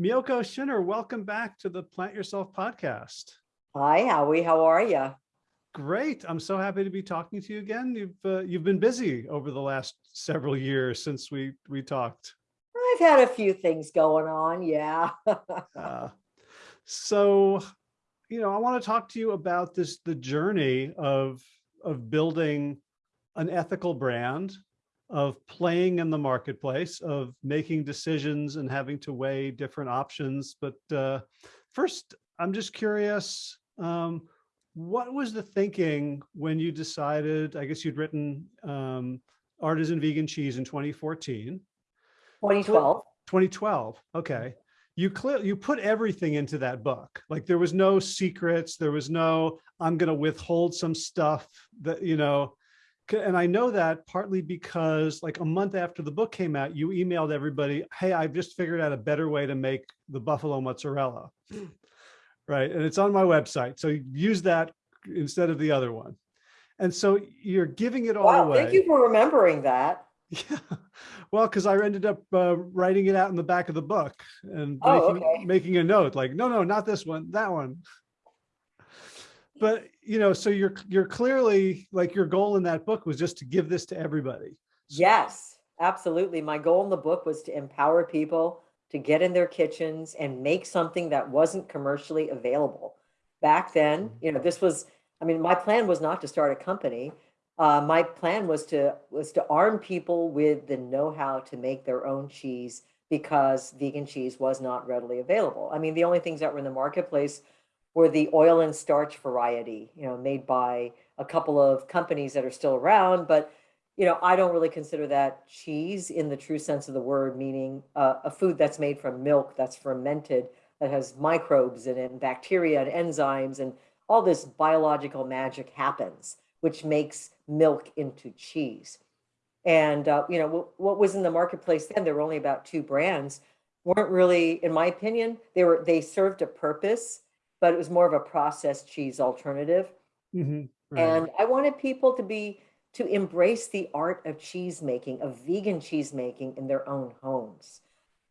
Miyoko Schinner, welcome back to the Plant Yourself podcast. Hi, Howie. How are you? Great. I'm so happy to be talking to you again. You've uh, you've been busy over the last several years since we we talked. I've had a few things going on. Yeah. uh, so, you know, I want to talk to you about this the journey of of building an ethical brand, of playing in the marketplace, of making decisions and having to weigh different options. But uh, first, I'm just curious. Um, what was the thinking when you decided, I guess you'd written um, Artisan Vegan Cheese in 2014. 2012. 2012, okay. You clear, you put everything into that book. Like there was no secrets, there was no, I'm gonna withhold some stuff that, you know, and I know that partly because like a month after the book came out, you emailed everybody, hey, I've just figured out a better way to make the buffalo mozzarella right? And it's on my website. So use that instead of the other one. And so you're giving it all wow, away. Thank you for remembering that. Yeah. Well, because I ended up uh, writing it out in the back of the book and oh, making, okay. making a note like, no, no, not this one, that one. But, you know, so you're you're clearly like your goal in that book was just to give this to everybody. Yes, absolutely. My goal in the book was to empower people to get in their kitchens and make something that wasn't commercially available. Back then, mm-hmm. you know, this was, I mean, my plan was not to start a company. Uh, my plan was to was to arm people with the know-how to make their own cheese because vegan cheese was not readily available. I mean, the only things that were in the marketplace were the oil and starch variety, you know, made by a couple of companies that are still around, but you know, I don't really consider that cheese in the true sense of the word, meaning uh, a food that's made from milk that's fermented, that has microbes in it, and bacteria and enzymes, and all this biological magic happens, which makes milk into cheese. And, uh, you know, what was in the marketplace then, there were only about two brands, weren't really, in my opinion, they were, they served a purpose, but it was more of a processed cheese alternative. Mm -hmm, right. And I wanted people to be to embrace the art of cheese making, of vegan cheese making in their own homes.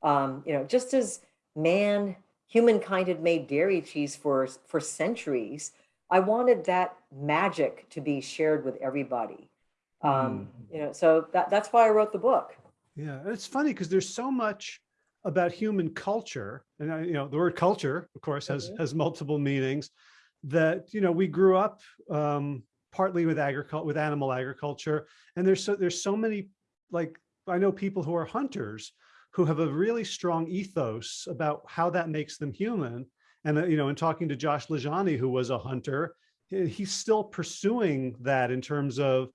Um, you know, just as man, humankind had made dairy cheese for, for centuries, I wanted that magic to be shared with everybody. Um, mm. You know, so that, that's why I wrote the book. Yeah, it's funny because there's so much about human culture, and I, you know, the word culture, of course, has mm -hmm. has multiple meanings. That you know, we grew up um, partly with agriculture, with animal agriculture. And there's so, there's so many, like, I know people who are hunters who have a really strong ethos about how that makes them human. And, uh, you know, in talking to Josh LaJaunie, who was a hunter, he's still pursuing that in terms of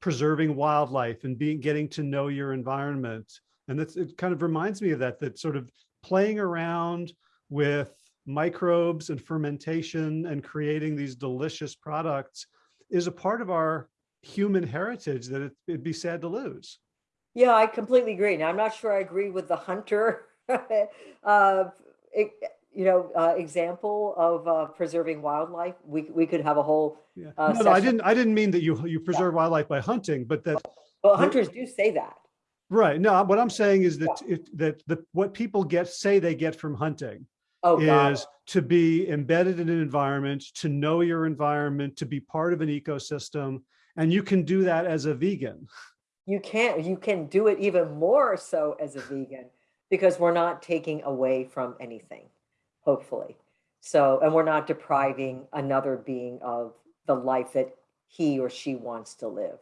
preserving wildlife and being, getting to know your environment. And that's, it kind of reminds me of that, that sort of playing around with microbes and fermentation and creating these delicious products is a part of our human heritage that it, would be sad to lose. Yeah, I completely agree. Now, I'm not sure I agree with the hunter, uh, it, you know, uh, example of uh, preserving wildlife. We we could have a whole. Yeah. Uh, no, no, I didn't. I didn't mean that you you preserve yeah. wildlife by hunting, but that. Well, hunters do say that. Right. No, what I'm saying is that yeah. it, that the what people get say they get from hunting oh, is to be embedded in an environment, to know your environment, to be part of an ecosystem. And you can do that as a vegan. You can't. you can do it even more so as a vegan because we're not taking away from anything, hopefully. So, and we're not depriving another being of the life that he or she wants to live.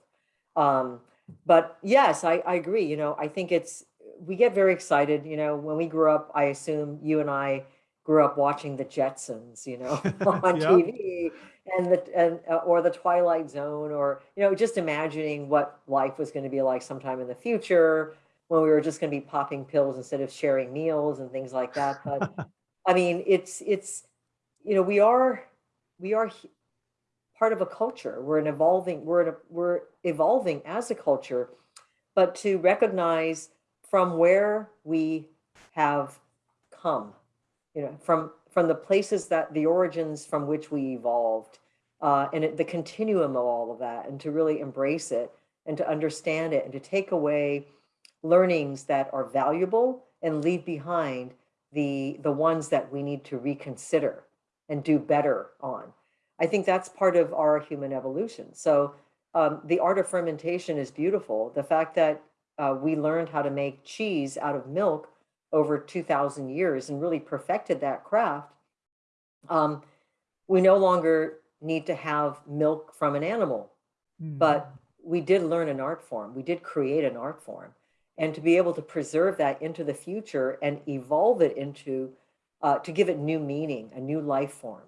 Um, but yes, I, I agree. You know, I think it's, we get very excited, you know, when we grew up, I assume you and I grew up watching the Jetsons, you know, on. TV and the and uh, or the Twilight Zone or you know just imagining what life was going to be like sometime in the future when we were just going to be popping pills instead of sharing meals and things like that. But I mean, it's it's you know we are we are part of a culture. We're an evolving we're we're evolving as a culture, but to recognize from where we have come you know, from from the places that the origins from which we evolved, uh, and it, the continuum of all of that, and to really embrace it and to understand it and to take away learnings that are valuable and leave behind the, the ones that we need to reconsider and do better on. I think that's part of our human evolution. So um, the art of fermentation is beautiful. The fact that uh, we learned how to make cheese out of milk over 2000 years and really perfected that craft. Um, we no longer need to have milk from an animal, Hmm. but we did learn an art form. We did create an art form. And to be able to preserve that into the future and evolve it into, uh, to give it new meaning, a new life form,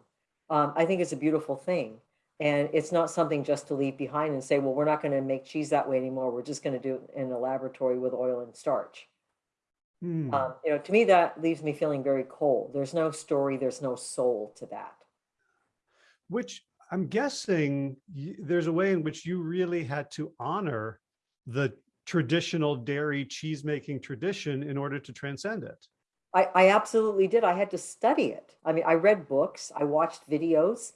um, I think it's a beautiful thing. And it's not something just to leave behind and say, well, we're not going to make cheese that way anymore. We're just going to do it in a laboratory with oil and starch. Hmm. Um, you know, to me, that leaves me feeling very cold. There's no story, there's no soul to that. Which I'm guessing there's a way in which you really had to honor the traditional dairy cheese making tradition in order to transcend it. I, I absolutely did. I had to study it. I mean, I read books, I watched videos.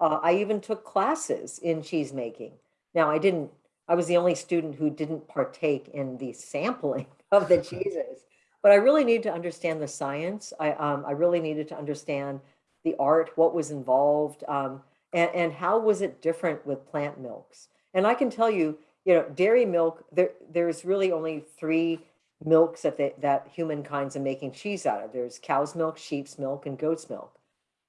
Uh, I even took classes in cheese making. Now, I didn't, I was the only student who didn't partake in the sampling of the cheeses, but I really needed to understand the science. I, um, I really needed to understand the art, what was involved, um, and, and how was it different with plant milks. And I can tell you, you know, dairy milk, there, there's really only three milks that they, that humankind's are making cheese out of. There's cow's milk, sheep's milk, and goat's milk.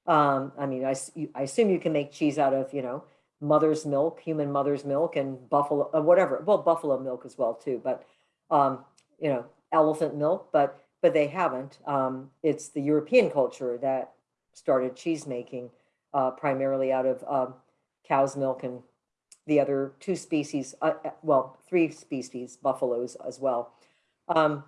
Um, I mean, I, I assume you can make cheese out of, you know, mother's milk, human mother's milk, and buffalo, uh, whatever. Well, buffalo milk as well too, but um, you know, elephant milk. But but they haven't. Um, it's the European culture that started cheese making uh, primarily out of um, cow's milk and the other two species. Uh, uh, well, three species, buffaloes as well. Um,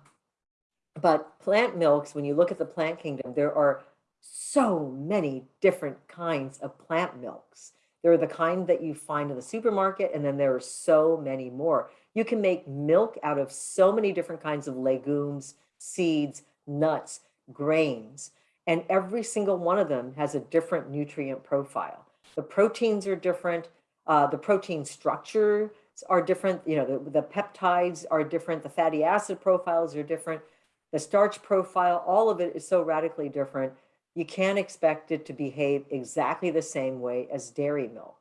but plant milks, when you look at the plant kingdom, there are so many different kinds of plant milks. There are the kind that you find in the supermarket, and then there are so many more. You can make milk out of so many different kinds of legumes, seeds, nuts, grains, and every single one of them has a different nutrient profile. The proteins are different, uh, the protein structures are different, you know, the, the peptides are different, the fatty acid profiles are different, the starch profile, all of it is so radically different. You can't expect it to behave exactly the same way as dairy milk.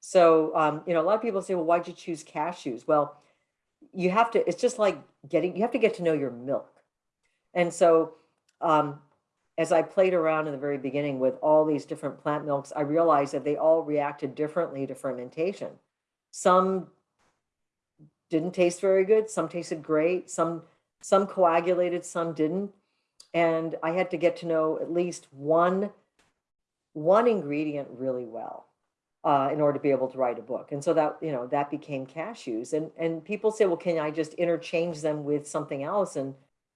So, um, you know, a lot of people say, well, why'd you choose cashews? Well, you have to, it's just like getting, you have to get to know your milk. And so, um, as I played around in the very beginning with all these different plant milks, I realized that they all reacted differently to fermentation. Some didn't taste very good, some tasted great, some some coagulated, some didn't. And I had to get to know at least one one ingredient really well uh, in order to be able to write a book. And so that, you know, that became cashews. And and people say, well, can I just interchange them with something else? And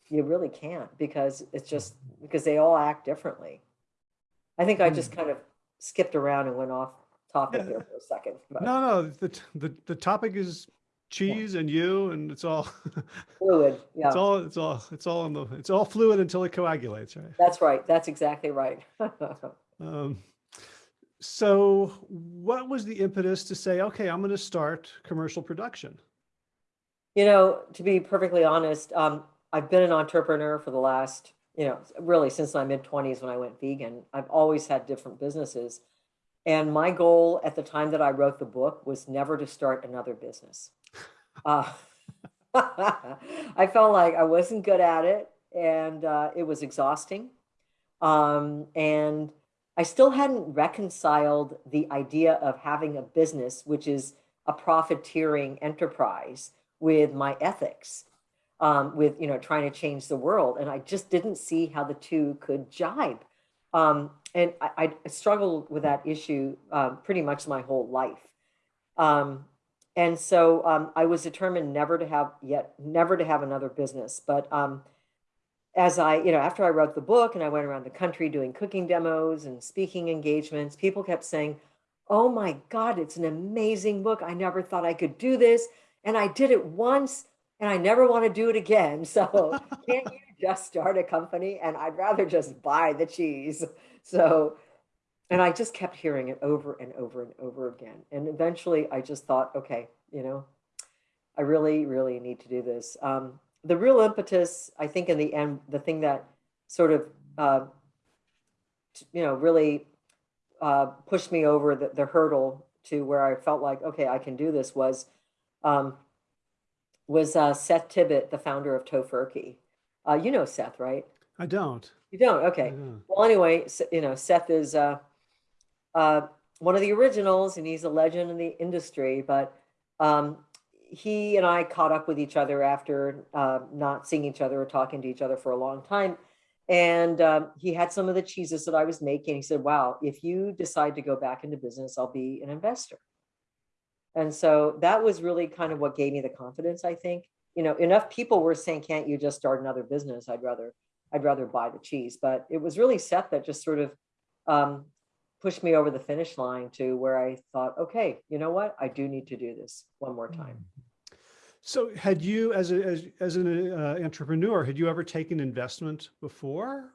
you really can't because it's just because they all act differently. I think I just kind of skipped around and went off topic Yeah. there for a second. but No, no, the, the, the topic is cheese and you and it's all, Fluid, yeah, it's all, it's all, it's all in the, it's all fluid until it coagulates, right? that's right. That's exactly right. Um, so what was the impetus to say, okay, I'm going to start commercial production? You know, to be perfectly honest, um, I've been an entrepreneur for the last, you know, really since my mid 20s when I went vegan. I've always had different businesses. And my goal at the time that I wrote the book was never to start another business. Uh, I felt like I wasn't good at it and uh, it was exhausting. Um, and I still hadn't reconciled the idea of having a business, which is a profiteering enterprise, with my ethics, um, with you know trying to change the world, and I just didn't see how the two could jibe. Um, and I, I struggled with that issue um, pretty much my whole life. Um, and so um, I was determined never to have yet, never to have another business. But um, as I, you know, after I wrote the book and I went around the country doing cooking demos and speaking engagements, people kept saying, Oh my God, it's an amazing book. I never thought I could do this. And I did it once and I never want to do it again. So can't you just start a company? And I'd rather just buy the cheese. So, and I just kept hearing it over and over and over again. And eventually I just thought, okay, you know, I really, really need to do this. Um, the real impetus, I think, in the end, the thing that sort of uh, you know, really uh, pushed me over the, the hurdle to where I felt like, okay, I can do this was, um, was uh, Seth Tibbott, the founder of Tofurky. Uh, you know Seth, right? I don't. You don't? Okay. don't. Well, anyway, you know, Seth is uh, uh, one of the originals, and he's a legend in the industry. But um, he and I caught up with each other after uh, not seeing each other or talking to each other for a long time. And um, he had some of the cheeses that I was making. He said, "Wow, if you decide to go back into business, I'll be an investor." And so that was really kind of what gave me the confidence. I think you know enough people were saying, "Can't you just start another business?" I'd rather I'd rather buy the cheese. But it was really Seth that just sort of um, pushed me over the finish line to where I thought, okay, you know what? I do need to do this one more time. So had you, as a, as, as an uh, entrepreneur, had you ever taken investment before?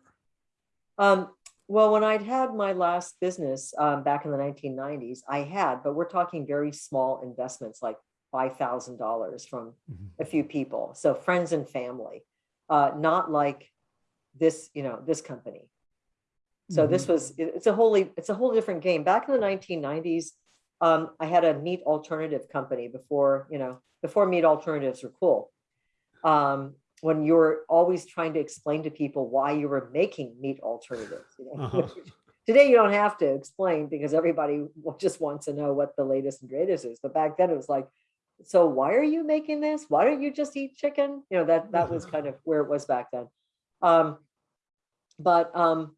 Um, well, when I'd had my last business um, back in the 1990s, I had, but we're talking very small investments, like $5,000 from Mhm. a few people. So friends and family, uh, not like this, you know, this company. So this was, it's a wholly, it's a whole different game. Back in the 1990s, um, I had a meat alternative company before, you know, before meat alternatives were cool. Um, when you were always trying to explain to people why you were making meat alternatives. You know? Uh-huh. Today you don't have to explain because everybody just wants to know what the latest and greatest is. But back then it was like, so why are you making this? Why don't you just eat chicken? You know, that that was kind of where it was back then. Um, but um,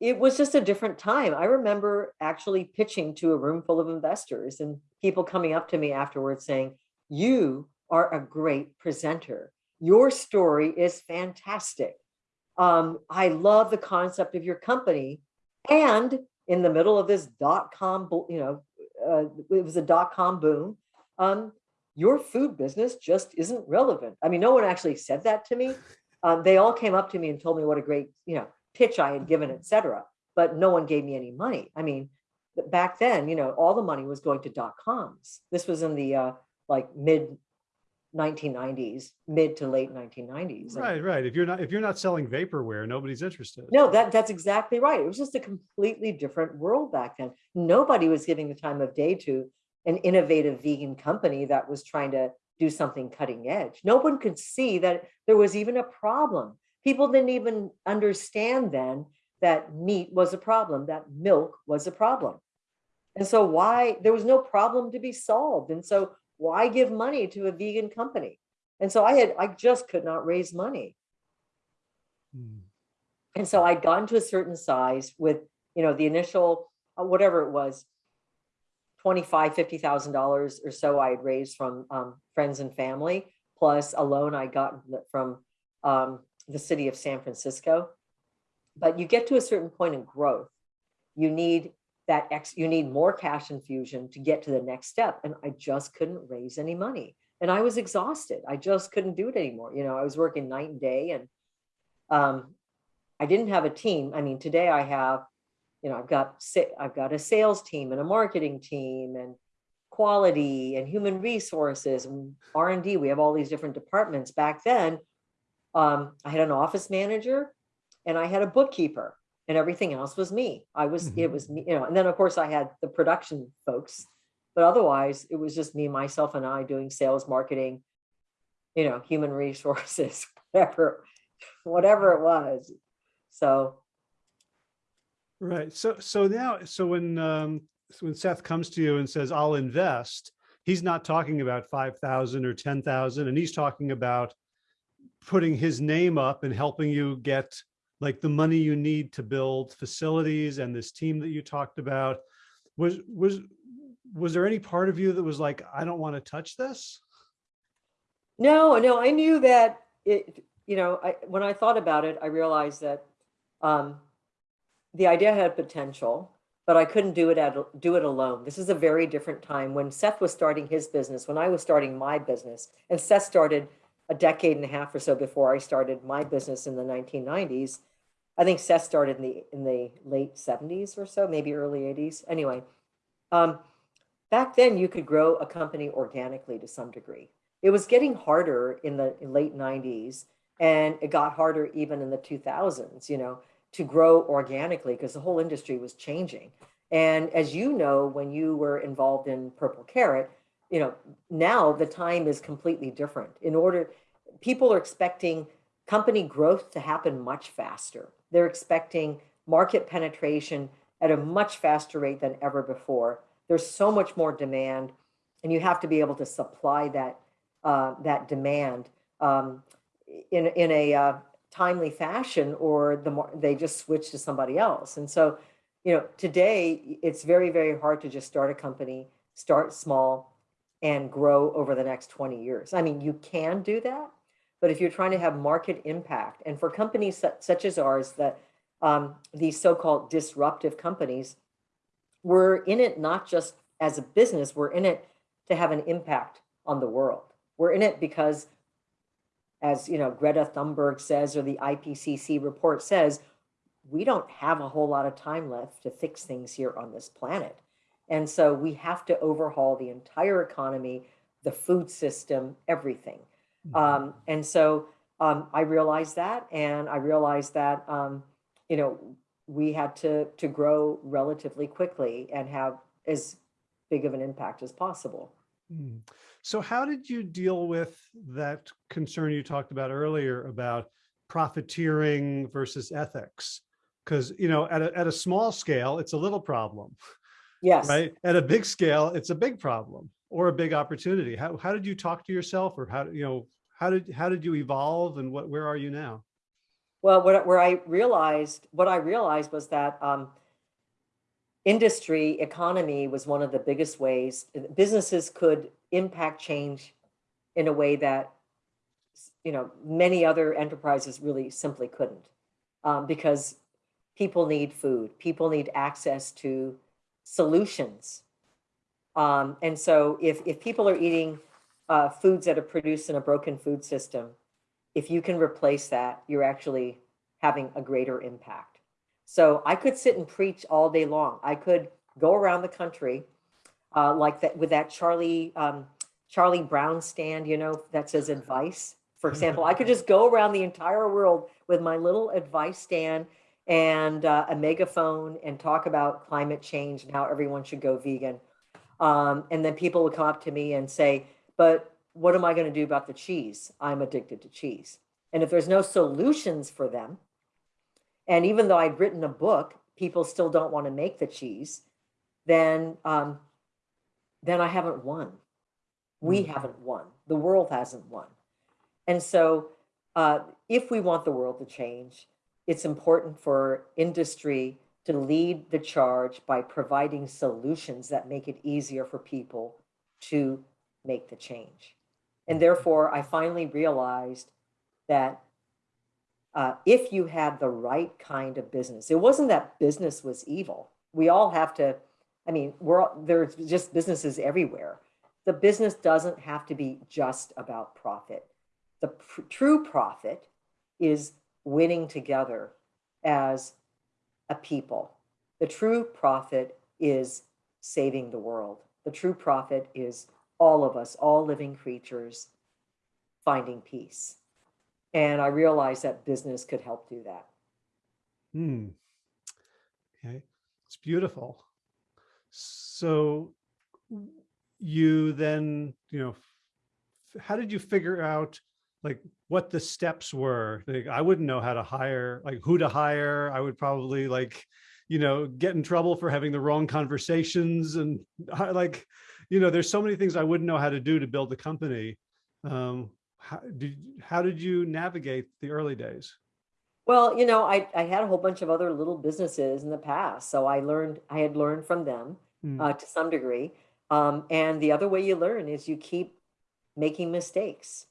it was just a different time. I remember actually pitching to a room full of investors and people coming up to me afterwards saying, You are a great presenter. Your story is fantastic. Um, I love the concept of your company. And in the middle of this dot com, you know, uh, it was a dot com boom. Um, your food business just isn't relevant. I mean, no one actually said that to me. Um, they all came up to me and told me what a great, you know, pitch I had given, etc. But no one gave me any money. I mean, back then, you know, all the money was going to dot coms. This was in the uh, like mid 1990s, mid to late 1990s. And- Right, right. If you're not, if you're not selling vaporware, nobody's interested. no, that that's exactly right. It was just a completely different world back then. Nobody was giving the time of day to an innovative vegan company that was trying to do something cutting edge. No one could see that there was even a problem. People didn't even understand then that meat was a problem, that milk was a problem. And so why there was no problem to be solved. And so why give money to a vegan company? And so I had I just could not raise money. Hmm. And so I'd gotten to a certain size with, you know, the initial, uh, whatever it was, twenty-five, fifty thousand dollars or so I had raised from um, friends and family, plus a loan I got from um, the city of San Francisco. But you get to a certain point in growth, you need that ex, you need more cash infusion to get to the next step. And I just couldn't raise any money. And I was exhausted. I just couldn't do it anymore. You know, I was working night and day and um, I didn't have a team. I mean, today I have, you know, I've got I've got a sales team and a marketing team and quality and human resources and R and D. We have all these different departments. Back then, um, I had an office manager and I had a bookkeeper, and everything else was me. I was it Mhm. was me, you know. And then of course I had the production folks, but otherwise it was just me, myself, and I doing sales, marketing, you know, human resources, whatever, whatever it was. So Right. So, so now, so when, um, when Seth comes to you and says, I'll invest, he's not talking about 5,000 or 10,000 and he's talking about putting his name up and helping you get like the money you need to build facilities and this team that you talked about. Was, was, was there any part of you that was like, I don't want to touch this? No, no, I knew that it, you know, I, when I thought about it, I realized that um, the idea had potential, but I couldn't do it at, do it alone. This is a very different time when Seth was starting his business, when I was starting my business, and Seth started a decade and a half or so before I started my business in the 1990s. I think Seth started in the in the late 70s or so, maybe early 80s. Anyway, um, back then you could grow a company organically to some degree it was getting harder in the late 90s And it got harder even in the 2000s, you know, to grow organically because the whole industry was changing. And as you know, when you were involved in Purple Carrot, you know, now the time is completely different. In order, people are expecting company growth to happen much faster. They're expecting market penetration at a much faster rate than ever before. There's so much more demand, and you have to be able to supply that uh, that demand um, in in a uh, timely fashion, or the they just switch to somebody else. And so, you know, today it's very very hard to just start a company, start small, and grow over the next 20 years. I mean, you can do that, but if you're trying to have market impact, and for companies such, as ours, that um, these so-called disruptive companies, we're in it not just as a business, we're in it to have an impact on the world. We're in it because, as you know, Greta Thunberg says, or the IPCC report says, we don't have a whole lot of time left to fix things here on this planet. And so we have to overhaul the entire economy, the food system, everything. Mm-hmm. Um, and so um, I realized that, and I realized that, um, you know, we had to to grow relatively quickly and have as big of an impact as possible. Mm. So how did you deal with that concern you talked about earlier about profiteering versus ethics? Because, you know, at a, at a small scale, it's a little problem. Yes. Right. At a big scale, it's a big problem or a big opportunity. How, how did you talk to yourself or how, you know, how did, how did you evolve and what, where are you now? Well, what, where I realized, what I realized was that um, industry economy was one of the biggest ways businesses could impact change in a way that, you know, many other enterprises really simply couldn't um, because people need food, people need access to solutions. Um, and so if, if people are eating uh, foods that are produced in a broken food system, if you can replace that, you're actually having a greater impact. So I could sit and preach all day long. I could go around the country uh, like that with that Charlie um, Charlie Brown stand, you know, that says advice. For example, I could just go around the entire world with my little advice stand and uh, a megaphone and talk about climate change and how everyone should go vegan. Um, and then people would come up to me and say, but what am I going to do about the cheese? I'm addicted to cheese. And if there's no solutions for them, and even though I'd written a book, people still don't want to make the cheese, then um, then I haven't won. We mm. haven't won. The world hasn't won. And so uh, if we want the world to change, it's important for industry to lead the charge by providing solutions that make it easier for people to make the change. And therefore, I finally realized that uh, if you had the right kind of business, it wasn't that business was evil. We all have to, I mean, we're there's just businesses everywhere. The business doesn't have to be just about profit. The pr true profit is winning together as a people. The true profit is saving the world. The true profit is all of us, all living creatures, finding peace. And I realized that business could help do that. Hmm. Okay, it's beautiful. So you then, you know, how did you figure out like what the steps were? Like, I wouldn't know how to hire, like who to hire. I would probably like, you know, get in trouble for having the wrong conversations and like, you know, there's so many things I wouldn't know how to do to build a company. Um, how did, how did you navigate the early days? Well, you know, I, I had a whole bunch of other little businesses in the past. So I learned, I had learned from them mm. uh, to some degree. Um, and the other way you learn is you keep making mistakes.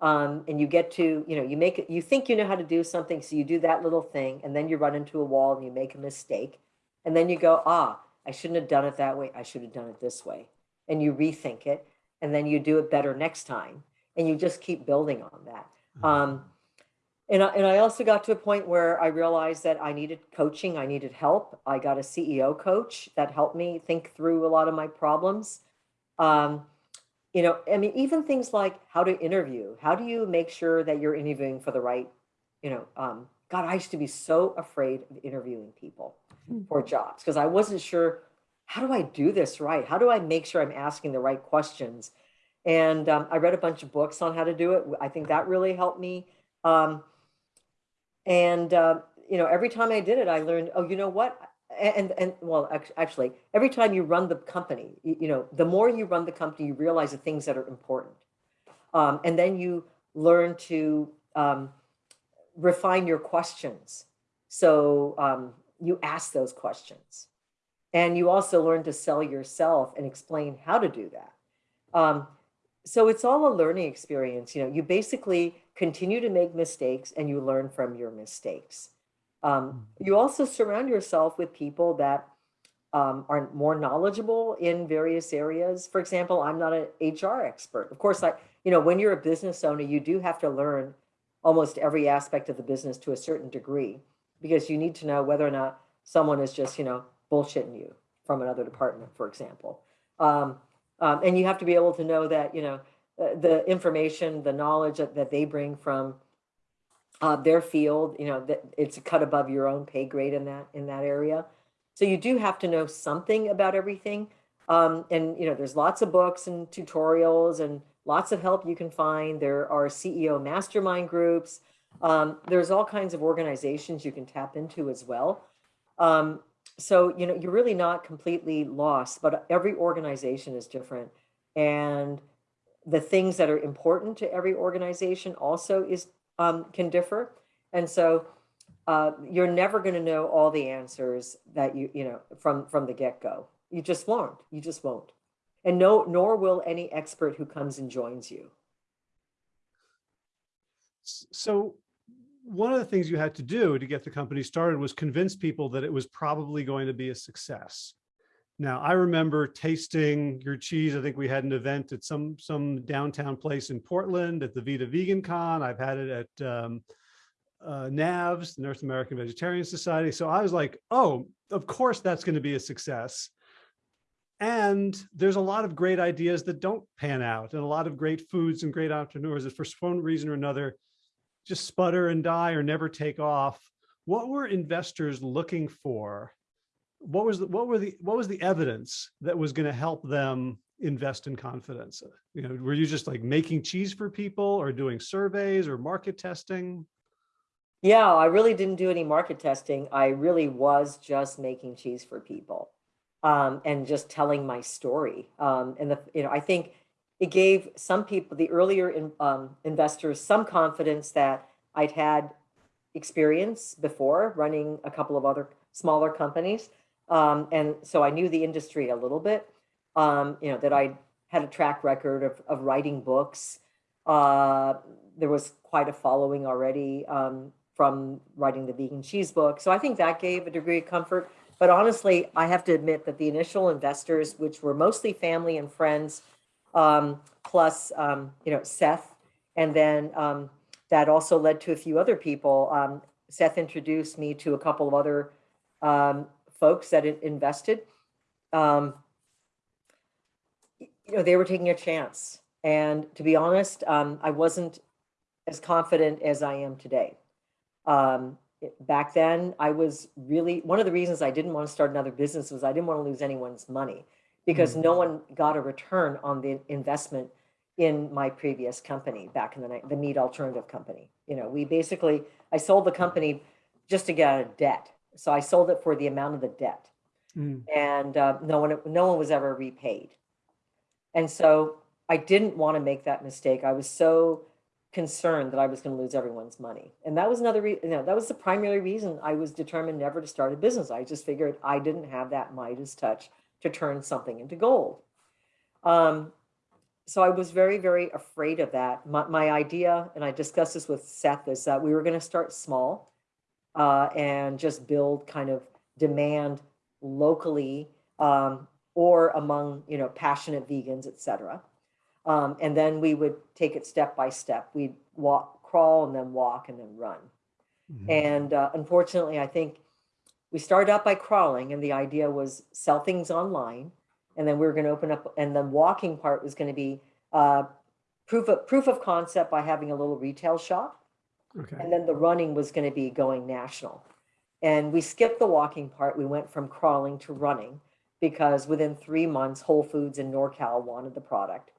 Um, and you get to, you know, you make you think you know how to do something. So you do that little thing and then you run into a wall and you make a mistake. And then you go, ah, I shouldn't have done it that way. I should have done it this way. And you rethink it and then you do it better next time and you just keep building on that. Mm-hmm. Um, and, I, and I also got to a point where I realized that I needed coaching, I needed help. I got a CEO coach that helped me think through a lot of my problems. Um, you know, I mean, even things like how to interview, how do you make sure that you're interviewing for the right, you know, um, God, I used to be so afraid of interviewing people for jobs because I wasn't sure, how do I do this right? How do I make sure I'm asking the right questions? And um, I read a bunch of books on how to do it. I think that really helped me. Um, and, uh, you know, every time I did it, I learned, oh, you know what? And, and well, actually, every time you run the company, you, you know, the more you run the company, you realize the things that are important. Um, and then you learn to um, refine your questions. So um, you ask those questions. And you also learn to sell yourself and explain how to do that. Um, so it's all a learning experience. You know, you basically continue to make mistakes and you learn from your mistakes. Um, hmm. you also surround yourself with people that um, are more knowledgeable in various areas. For example, I'm not an HR expert. Of course, I, you know, when you're a business owner, you do have to learn almost every aspect of the business to a certain degree because you need to know whether or not someone is just, you know, bullshitting you from another department, for example. Um, um, and you have to be able to know that, you know, uh, the information, the knowledge that, that they bring from uh, their field, you know, that it's cut above your own pay grade in that in that area. So you do have to know something about everything. Um, and, you know, there's lots of books and tutorials and lots of help you can find. There are CEO mastermind groups. Um, there's all kinds of organizations you can tap into as well. Um, so, you know, you're really not completely lost, but every organization is different. And the things that are important to every organization also is um, can differ. And so uh, you're never going to know all the answers that you, you know, from, from the get go. You just won't, you just won't. And no, nor will any expert who comes and joins you. So one of the things you had to do to get the company started was convince people that it was probably going to be a success. Now, I remember tasting your cheese. I think we had an event at some some downtown place in Portland at the Vida Vegan Con. I've had it at um, uh, NAVS, the North American Vegetarian Society. So I was like, oh, of course that's going to be a success. And there's a lot of great ideas that don't pan out and a lot of great foods and great entrepreneurs that for some reason or another just sputter and die or never take off. What were investors looking for? What was the, what were the what was the evidence that was going to help them invest in confidence? You know were you just like making cheese for people or doing surveys or market testing? Yeah i really didn't do any market testing. I really was just making cheese for people um, and just telling my story. Um, and the you know i think it gave some people the earlier in, um, investors some confidence that i'd had experience before running a couple of other smaller companies um, and so I knew the industry a little bit, um, you know, that I had a track record of, of writing books. Uh, there was quite a following already um, from writing the vegan cheese book. So I think that gave a degree of comfort. But honestly, I have to admit that the initial investors, which were mostly family and friends, um, plus, um, you know, Seth, and then um, that also led to a few other people. Seth introduced me to a couple of other um, folks that invested, um, you know, they were taking a chance. And to be honest, um, I wasn't as confident as I am today. Um, back then, I was really, one of the reasons I didn't want to start another business was I didn't want to lose anyone's money because mm -hmm. no one got a return on the investment in my previous company back in the night, the meat alternative company. You know, we basically, I sold the company just to get out of debt. So I sold it for the amount of the debt. Mm. And uh, no one no one was ever repaid. And so I didn't want to make that mistake. I was so concerned that I was going to lose everyone's money. And that was another reason, you know, that was the primary reason I was determined never to start a business. I just figured I didn't have that Midas touch to turn something into gold. Um, so I was very, very afraid of that. My, my idea, and I discussed this with Seth, is that we were going to start small uh, and just build kind of demand locally um, or among you know passionate vegans, etc. Um, and then we would take it step by step. We'd walk, crawl, and then walk, and then run. Mm -hmm. And uh, unfortunately, I think we started out by crawling, and the idea was sell things online, and then we were going to open up, and the walking part was going to be uh, proof of proof of concept by having a little retail shop, Okay. and then the running was going to be going national. And we skipped the walking part. We went from crawling to running because within three months, Whole Foods and NorCal wanted the product,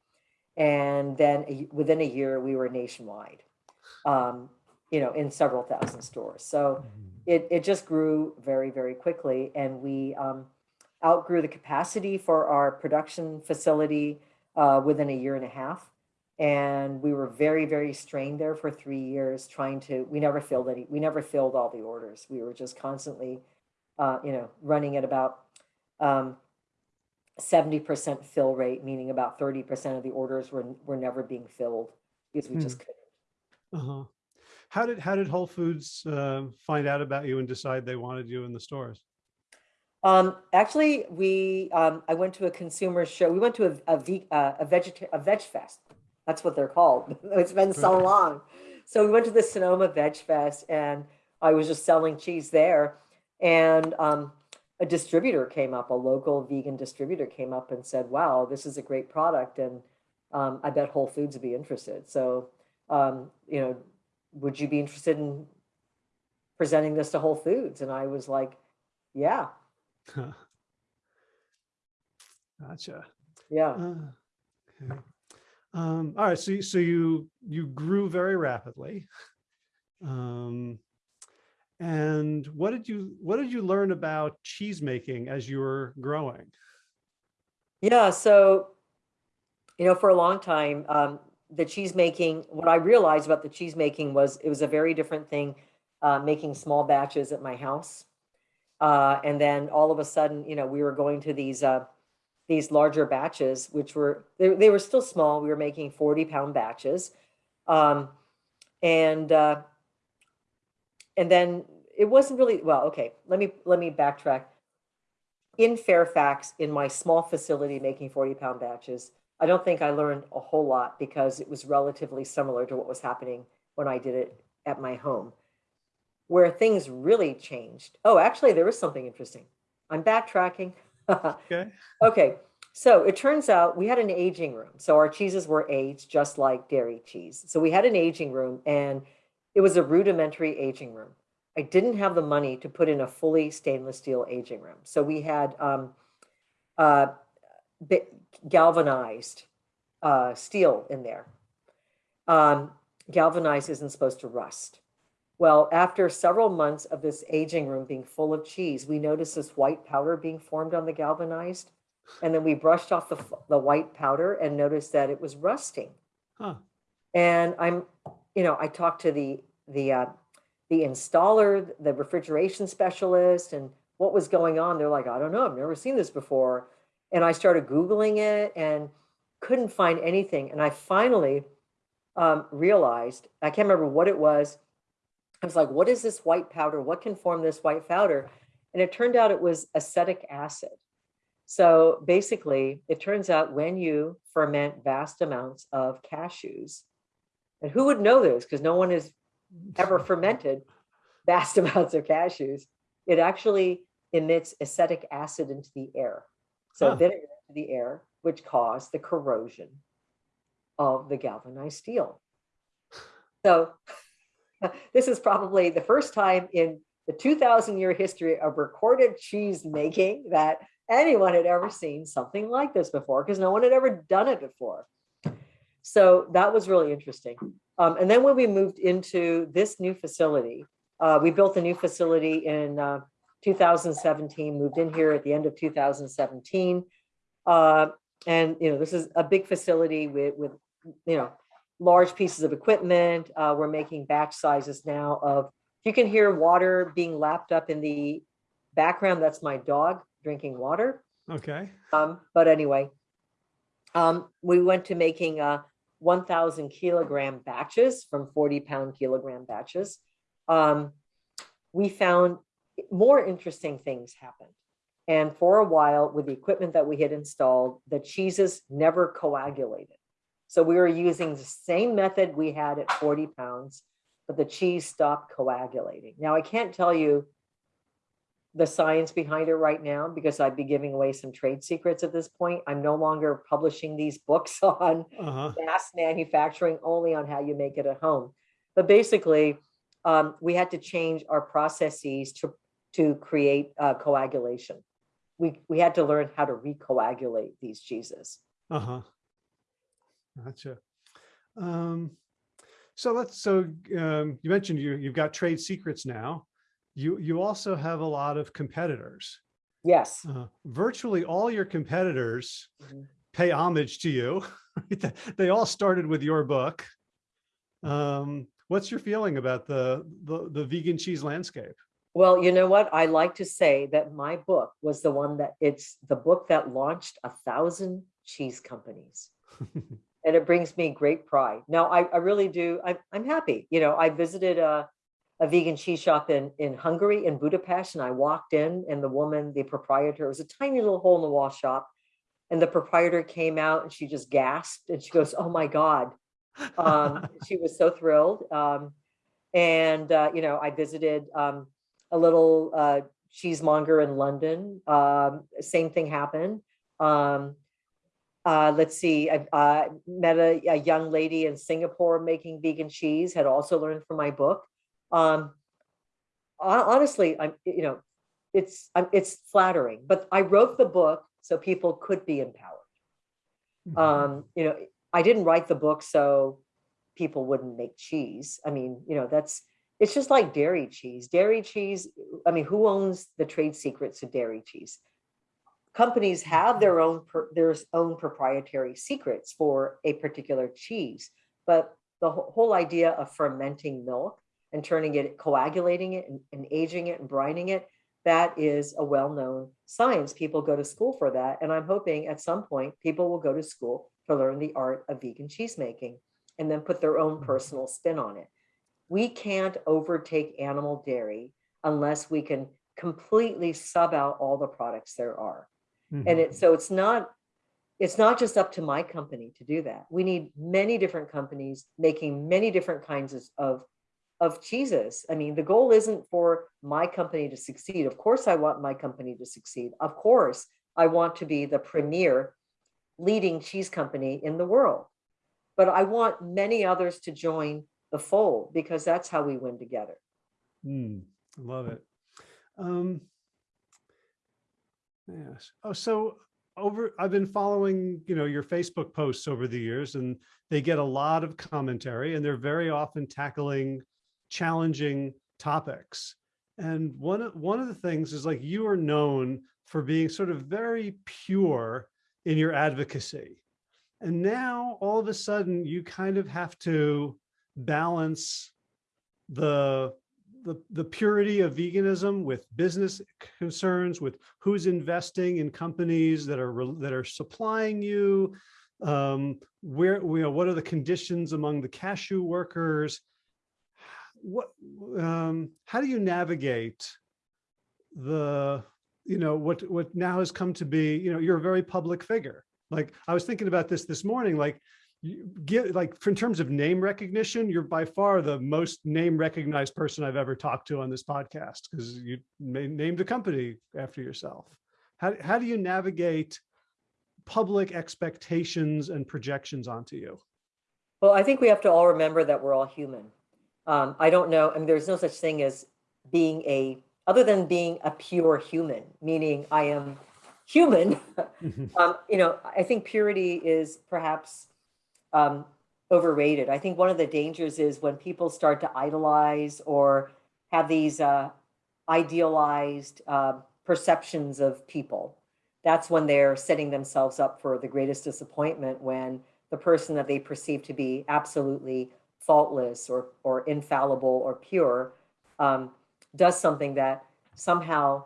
and then a- within a year, we were nationwide. Um, you know, in several thousand stores. So it, it just grew very, very quickly. And we um, outgrew the capacity for our production facility uh, within a year and a half. And we were very, very strained there for three years trying to, we never filled any, we never filled all the orders. We were just constantly, uh, you know, running at about um, 70% fill rate, meaning about 30% of the orders were, were never being filled because we Hmm. just couldn't. Uh-huh. How did, how did Whole Foods uh, find out about you and decide they wanted you in the stores? Um, actually, we, um, I went to a consumer show. We went to a, a, ve- uh, a vegeta- a veg fest. That's what they're called. It's been so long. So we went to the Sonoma Veg Fest and I was just selling cheese there. And, um, a distributor came up, a local vegan distributor came up and said, wow, this is a great product. And, um, I bet Whole Foods would be interested. So, um, you know, would you be interested in presenting this to Whole Foods? And I was like, yeah, Gotcha. yeah. Uh, okay. Um, all right, so you- so you you grew very rapidly. Um, and what did you what did you learn about cheese making as you were growing? Yeah, so, you know, for a long time, um, the cheese making, what I realized about the cheese making was it was a very different thing, uh, making small batches at my house. Uh, and then all of a sudden, you know, we were going to these, uh, these larger batches, which were, they, they were still small. We were making 40 pound batches. Um, and, uh, and then it wasn't really, well, okay, let me, let me backtrack in Fairfax, in my small facility making 40 pound batches, I don't think I learned a whole lot because it was relatively similar to what was happening when I did it at my home. Where things really changed. Oh, actually, there was something interesting. I'm backtracking. Okay. Okay, so it turns out we had an aging room. So our cheeses were aged just like dairy cheese. So we had an aging room and it was a rudimentary aging room. I didn't have the money to put in a fully stainless steel aging room. So we had um, uh, galvanized uh, steel in there. Um, galvanized isn't supposed to rust. Well, after several months of this aging room being full of cheese, we noticed this white powder being formed on the galvanized. And then we brushed off the, the white powder and noticed that it was rusting. Huh. And I'm, you know, I talked to the, the, uh, the installer, the refrigeration specialist, and what was going on. They're like, I don't know, I've never seen this before. And I started Googling it and couldn't find anything. And I finally um, realized, I can't remember what it was. I was like, what is this white powder? What can form this white powder? And it turned out it was acetic acid. So basically, it turns out when you ferment vast amounts of cashews, and who would know this? Because no one has ever fermented vast amounts of cashews, it actually emits acetic acid into the air. So Huh. vinegar into the air, which caused the corrosion of the galvanized steel. So this is probably the first time in the 2000 year history of recorded cheese making that anyone had ever seen something like this before because no one had ever done it before. So that was really interesting. Um, and then when we moved into this new facility, uh, we built a new facility in uh, 2017, moved in here at the end of 2017. Uh, and, you know, this is a big facility with, with you know, large pieces of equipment. Uh, we're making batch sizes now of, you can hear water being lapped up in the background. That's my dog drinking water. Okay. Um, but anyway, um, we went to making uh, 1,000 kilogram batches from 40 pound kilogram batches. Um, we found more interesting things happened. And for a while, with the equipment that we had installed, the cheeses never coagulated. So we were using the same method we had at 40 pounds, but the cheese stopped coagulating. Now, I can't tell you the science behind it right now because I'd be giving away some trade secrets at this point. I'm no longer publishing these books on Uh-huh. mass manufacturing only on how you make it at home. But basically, um, we had to change our processes to, to create uh, coagulation. We, we had to learn how to recoagulate these cheeses. Uh-huh. Gotcha. Um, so let's, so, um, you mentioned you, you've got trade secrets now. You, you also have a lot of competitors. Yes. Uh, virtually all your competitors Mhm. pay homage to you. They all started with your book. Um, what's your feeling about the, the, the vegan cheese landscape? Well, you know what? I like to say that my book was the one that it's the book that launched a thousand cheese companies. and it brings me great pride. Now, I, I really do. I'm, I'm happy. You know, I visited a, a vegan cheese shop in, in Hungary, in Budapest, and I walked in and the woman, the proprietor, it was a tiny little hole in the wall shop. And the proprietor came out and she just gasped and she goes, oh my God. Um, she was so thrilled. Um, and, uh, you know, I visited um, a little uh, cheesemonger in London. Um, same thing happened. Um, uh, let's see, I uh, met a, a young lady in Singapore making vegan cheese, had also learned from my book. Um, honestly, I'm, you know, it's, I'm, it's flattering, but I wrote the book so people could be empowered. Um, you know, I didn't write the book so people wouldn't make cheese. I mean, you know, that's, it's just like dairy cheese. Dairy cheese, I mean, who owns the trade secrets of dairy cheese? Companies have their own, per- their own proprietary secrets for a particular cheese, but the whole idea of fermenting milk and turning it, coagulating it and, and aging it and brining it, that is a well-known science. People go to school for that. And I'm hoping at some point people will go to school to learn the art of vegan cheese making and then put their own Mhm. personal spin on it. We can't overtake animal dairy unless we can completely sub out all the products there are. And Mhm. it, so it's not, it's not just up to my company to do that. We need many different companies making many different kinds of- of, of cheeses. I mean, the goal isn't for my company to succeed. Of course, I want my company to succeed. Of course, I want to be the premier leading cheese company in the world. But I want many others to join the fold because that's how we win together. Mm, I love it. Um, yes. Oh, so over, I've been following, you know, your Facebook posts over the years and they get a lot of commentary and they're very often tackling challenging topics. And one one of the things is like you are known for being sort of very pure in your advocacy. And now all of a sudden you kind of have to balance the the the purity of veganism with business concerns with who's investing in companies that are that are supplying you um where you know what are the conditions among the cashew workers? What um how do you navigate the you know what what now has come to be you know you're a very public figure. Like i was thinking about this this morning like you get like in terms of name recognition, you're by far the most name recognized person I've ever talked to on this podcast because you named a company after yourself. How, how do you navigate public expectations and projections onto you? Well, I think we have to all remember that we're all human. Um, I don't know, I mean, there's no such thing as being a, other than being a pure human, meaning I am human. um, you know, I think purity is perhaps um, overrated. I think one of the dangers is when people start to idolize or have these uh, idealized uh, perceptions of people. That's when they're setting themselves up for the greatest disappointment when the person that they perceive to be absolutely faultless or, or infallible or pure um, does something that somehow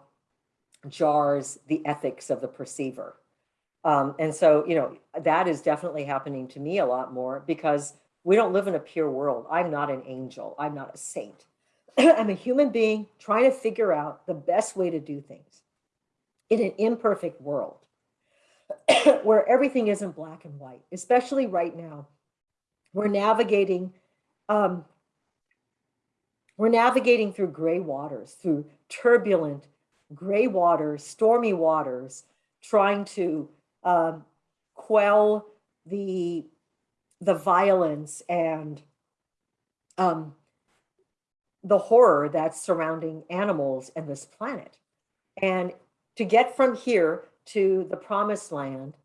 jars the ethics of the perceiver. Um, and so, you know, that is definitely happening to me a lot more because we don't live in a pure world. I'm not an angel. I'm not a saint. I'm a human being trying to figure out the best way to do things in an imperfect world where everything isn't black and white, especially right now. We're navigating, um, we're navigating through gray waters, through turbulent gray waters, stormy waters, trying to um, quell the the violence and um, the horror that's surrounding animals and this planet. And to get from here to the promised land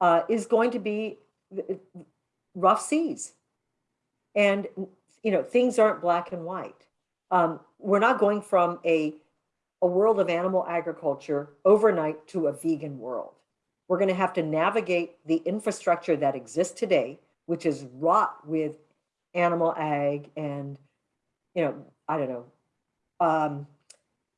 uh, is going to be uh, rough seas. And, you know, things aren't black and white. Um, we're not going from a, a world of animal agriculture overnight to a vegan world. We're going to have to navigate the infrastructure that exists today, which is wrought with animal ag and, you know, I don't know, um,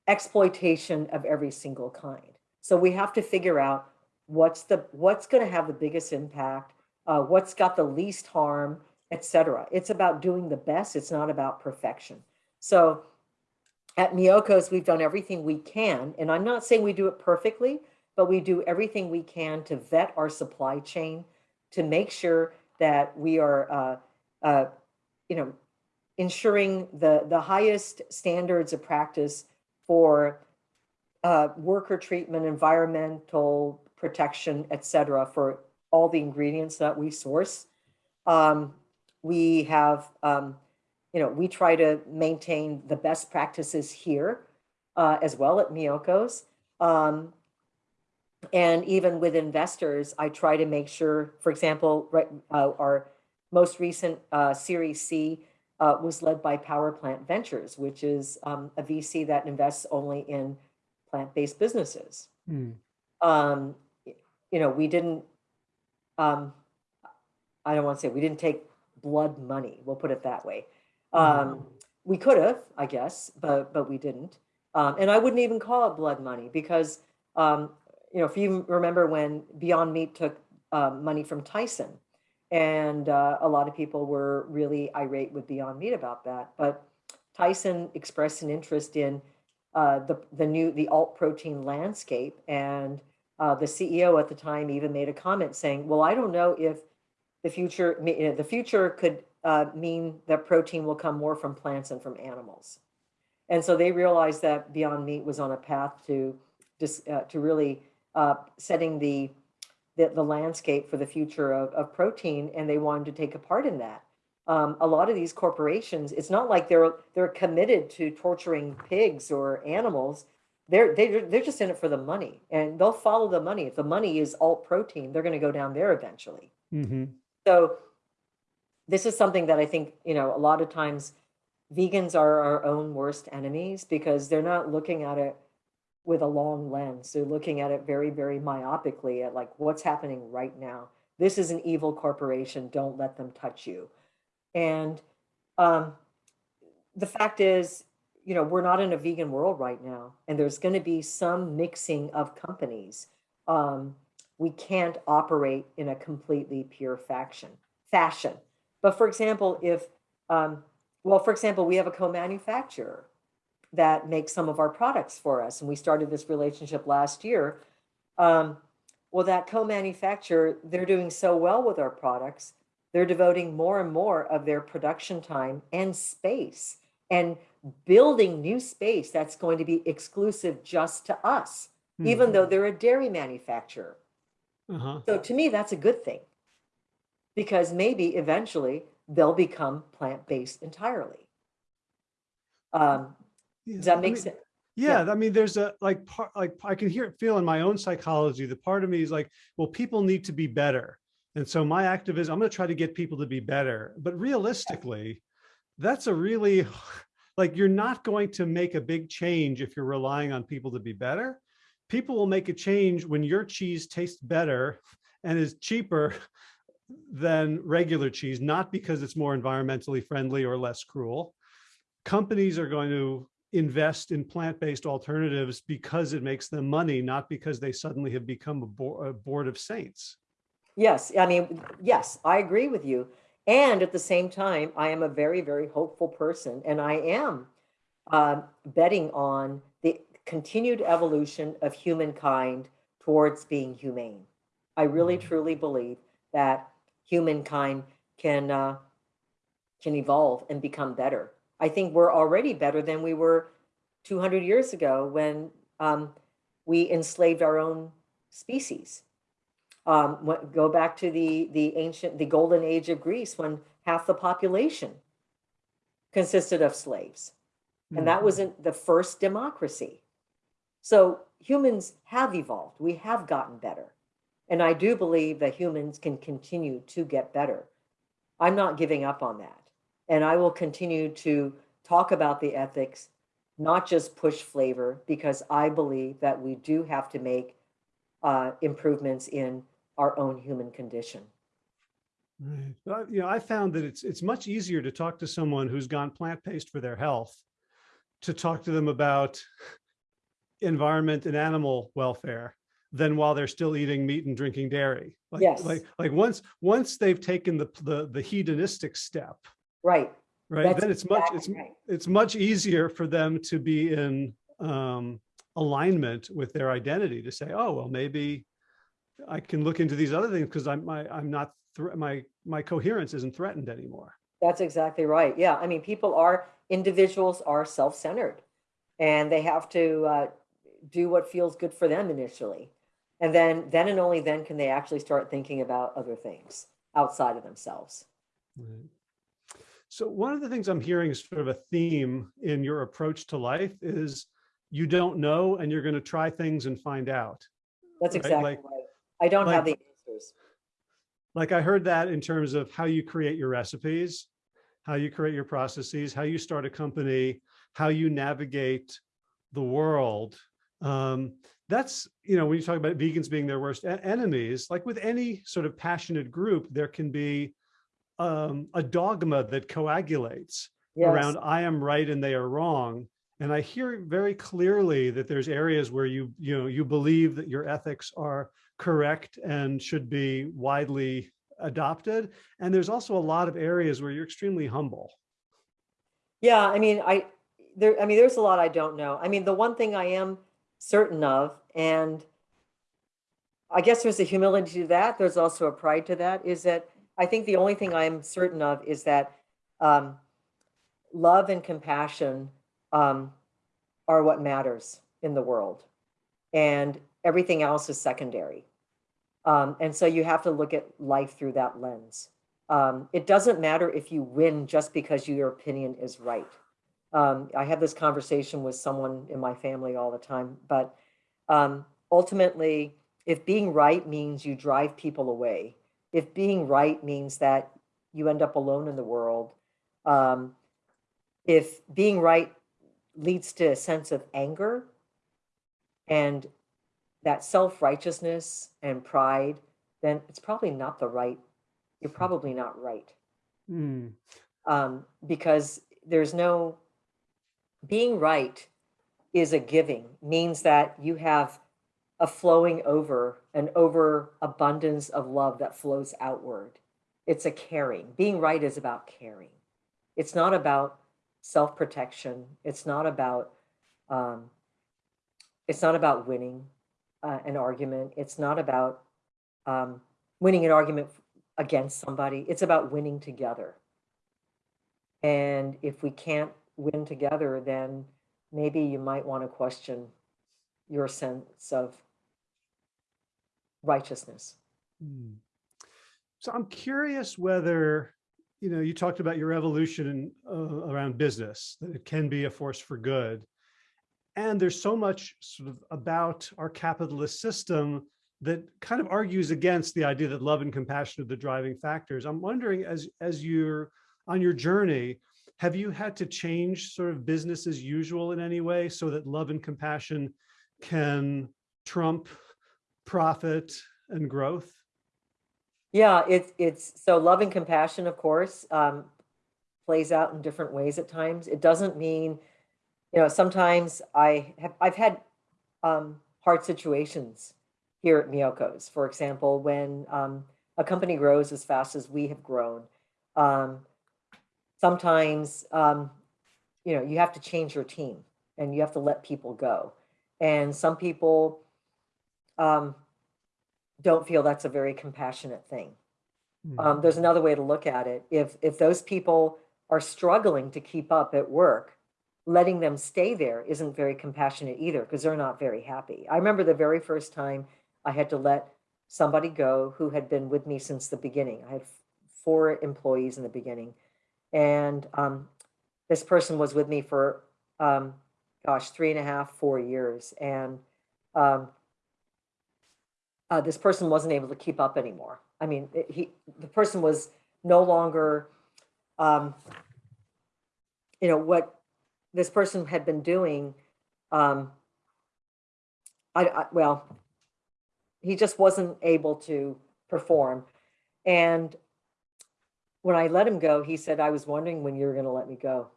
exploitation of every single kind. So we have to figure out what's the what's going to have the biggest impact, uh, what's got the least harm, etc. It's about doing the best. It's not about perfection. So at Miyoko's, we've done everything we can, and I'm not saying we do it perfectly, but we do everything we can to vet our supply chain to make sure that we are, uh, uh, you know, ensuring the the highest standards of practice for uh, worker treatment, environmental protection, et cetera, for all the ingredients that we source. Um, we have, um, you know, we try to maintain the best practices here uh, as well at Miyoko's. Um, and even with investors, I try to make sure, for example, right, uh, our most recent uh, Series C uh, was led by Power Plant Ventures, which is um, a VC that invests only in plant-based businesses. Hmm. Um, you know, we didn't, um, I don't want to say we didn't take blood money. We'll put it that way. Um, we could have, I guess, but but we didn't. Um, and I wouldn't even call it blood money because, um, you know, if you remember when Beyond Meat took um, money from Tyson, and uh, a lot of people were really irate with Beyond Meat about that. But Tyson expressed an interest in uh, the the new the alt protein landscape, and uh, the CEO at the time even made a comment saying, "Well, I don't know if the future the future could uh, mean that protein will come more from plants and from animals." And so they realized that Beyond Meat was on a path to just uh, to really uh, setting the, the, the landscape for the future of, of protein, and they wanted to take a part in that. Um, a lot of these corporations, it's not like they're they're committed to torturing pigs or animals. They're they're they're just in it for the money, and they'll follow the money. If the money is alt protein, they're going to go down there eventually. Mm-hmm. So this is something that I think you know a lot of times vegans are our own worst enemies because they're not looking at it with a long lens. They're looking at it very very myopically at like what's happening right now. This is an evil corporation. Don't let them touch you. And um, the fact is, you know, we're not in a vegan world right now, and there's going to be some mixing of companies. Um, we can't operate in a completely pure faction fashion. But for example, if, um, well, for example, we have a co-manufacturer that makes some of our products for us, and we started this relationship last year. Um, well, that co-manufacturer, they're doing so well with our products they're devoting more and more of their production time and space and building new space that's going to be exclusive just to us, mm-hmm. even though they're a dairy manufacturer. Uh-huh. So to me, that's a good thing because maybe eventually they'll become plant based entirely. Um, yeah, does that make I mean, sense? Yeah, yeah, I mean, there's a like part like I can hear it feel in my own psychology. The part of me is like, well, people need to be better. And so my activism, I'm going to try to get people to be better. But realistically, that's a really, like, you're not going to make a big change if you're relying on people to be better. People will make a change when your cheese tastes better and is cheaper than regular cheese, not because it's more environmentally friendly or less cruel. Companies are going to invest in plant-based alternatives because it makes them money, not because they suddenly have become a, bo a board of saints. Yes, I mean, yes, I agree with you. And at the same time, I am a very, very hopeful person, and I am uh, betting on the continued evolution of humankind towards being humane. I really, mm-hmm. truly believe that humankind can uh, can evolve and become better. I think we're already better than we were 200 years ago when um, we enslaved our own species. Um, what, go back to the, the ancient, the golden age of Greece when half the population consisted of slaves. And that Mhm. wasn't the first democracy. So humans have evolved. We have gotten better. And I do believe that humans can continue to get better. I'm not giving up on that. And I will continue to talk about the ethics, not just push flavor, because I believe that we do have to make uh, improvements in our own human condition. Right. Well, you know, I found that it's it's much easier to talk to someone who's gone plant-based for their health, to talk to them about environment and animal welfare than while they're still eating meat and drinking dairy. Like, Yes. like, like once once they've taken the the the hedonistic step, Right. right? That's then it's much it's right. it's much easier for them to be in um, alignment with their identity to say, oh well, maybe I can look into these other things because I'm my I'm not my my coherence isn't threatened anymore. That's exactly right. Yeah. I mean, people are, individuals are self-centered and they have to uh, do what feels good for them initially. And then, then and only then can they actually start thinking about other things outside of themselves. Right. So one of the things I'm hearing is sort of a theme in your approach to life is you don't know and you're going to try things and find out. That's Right, exactly like- right. I don't have the answers. Like I heard that in terms of how you create your recipes, how you create your processes, how you start a company, how you navigate the world. Um, that's, you know, when you talk about vegans being their worst enemies, like with any sort of passionate group, there can be um, a dogma that coagulates Yes. around I am right and they are wrong. And I hear very clearly that there's areas where you, you know, you believe that your ethics are correct and should be widely adopted. And there's also a lot of areas where you're extremely humble. Yeah, I mean, I there I mean there's a lot I don't know. I mean, the one thing I am certain of and I guess there's a humility to that, there's also a pride to that is that I think the only thing I'm certain of is that um love and compassion um are what matters in the world. And everything else is secondary. Um, and so you have to look at life through that lens. Um, it doesn't matter if you win just because your opinion is right. Um, I have this conversation with someone in my family all the time, but um, ultimately, if being right means you drive people away, if being right means that you end up alone in the world, um, if being right leads to a sense of anger and that self-righteousness and pride, then it's probably not the right, you're probably not right. Hmm. Um, because there's no, being right is a giving, means that you have a flowing over, an overabundance of love that flows outward. It's a caring. Being right is about caring. It's not about self-protection. It's not about, um, it's not about winning uh, an argument. It's not about um, winning an argument against somebody. It's about winning together. And if we can't win together, then maybe you might want to question your sense of righteousness. Hmm. So I'm curious whether, you know, you talked about your evolution uh, around business, that it can be a force for good. And there's so much sort of about our capitalist system that kind of argues against the idea that love and compassion are the driving factors. I'm wondering, as as you're on your journey, have you had to change sort of business as usual in any way so that love and compassion can trump profit and growth? Yeah, it's it's so love and compassion, of course, um, plays out in different ways at times. It doesn't mean, you know, sometimes I have I've had um, hard situations here at Miyoko's. For example, when um, a company grows as fast as we have grown, um, sometimes um, you know you have to change your team and you have to let people go, and some people um, don't feel that's a very compassionate thing. Hmm. Um, there's another way to look at it. If if those people are struggling to keep up at work, letting them stay there isn't very compassionate either because they're not very happy. I remember the very first time I had to let somebody go who had been with me since the beginning. I had four employees in the beginning. And um, this person was with me for, um, gosh, three and a half, four years. And um, uh, this person wasn't able to keep up anymore. I mean, it- he, the person was no longer, um, you know, what this person had been doing. Um, I, I, well, he just wasn't able to perform. And when I let him go, he said, I was wondering when you were going to let me go.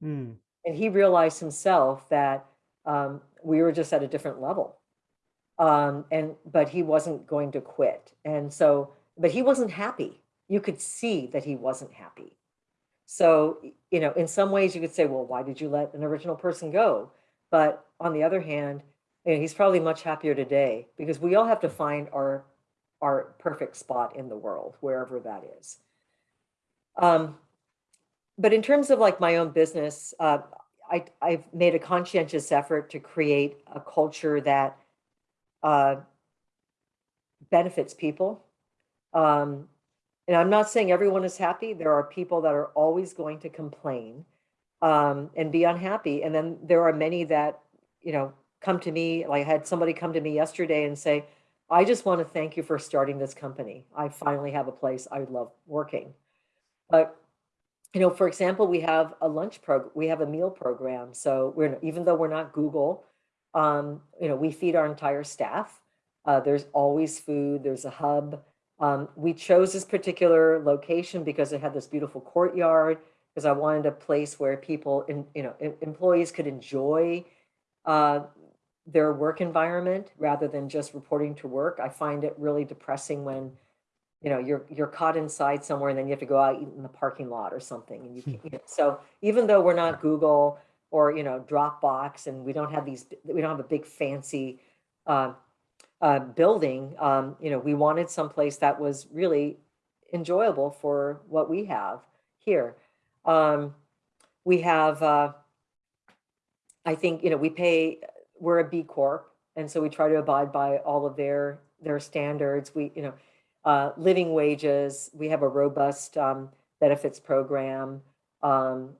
Hmm. And he realized himself that um, we were just at a different level. Um, and but he wasn't going to quit. And so, but he wasn't happy. You could see that he wasn't happy. So, you know, in some ways you could say, well, why did you let an original person go? But on the other hand, you know, he's probably much happier today because we all have to find our our perfect spot in the world, wherever that is. Um, but in terms of like my own business, uh, I, I've made a conscientious effort to create a culture that uh, benefits people. Um, and I'm not saying everyone is happy. There are people that are always going to complain um, and be unhappy. And then there are many that, you know, come to me. Like I had somebody come to me yesterday and say, I just want to thank you for starting this company. I finally have a place I love working. But you know, for example, we have a lunch program, we have a meal program. So we're, even though we're not Google, um, you know, we feed our entire staff. Uh, there's always food, there's a hub. Um, we chose this particular location because it had this beautiful courtyard, because I wanted a place where people, in, you know, em- employees could enjoy uh, their work environment rather than just reporting to work. I find it really depressing when you know you're you're caught inside somewhere and then you have to go out eat in the parking lot or something and you can't, you know, so even though we're not google or you know dropbox and we don't have these we don't have a big fancy uh, uh, building um, you know we wanted someplace that was really enjoyable for what we have here um, we have uh, i think you know we pay we're a b corp and so we try to abide by all of their their standards we you know uh, living wages. We have a robust um, benefits program, um,